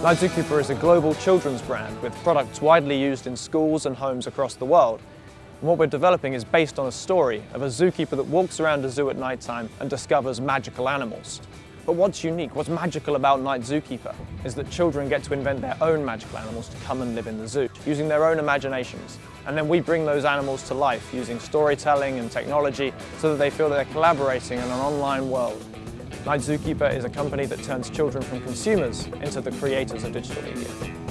Night Zookeeper is a global children's brand with products widely used in schools and homes across the world. And what we're developing is based on a story of a zookeeper that walks around a zoo at night time and discovers magical animals. But what's unique, what's magical about Night Zookeeper is that children get to invent their own magical animals to come and live in the zoo, using their own imaginations. And then we bring those animals to life using storytelling and technology so that they feel they're collaborating in an online world. Night Zookeeper is a company that turns children from consumers into the creators of digital media.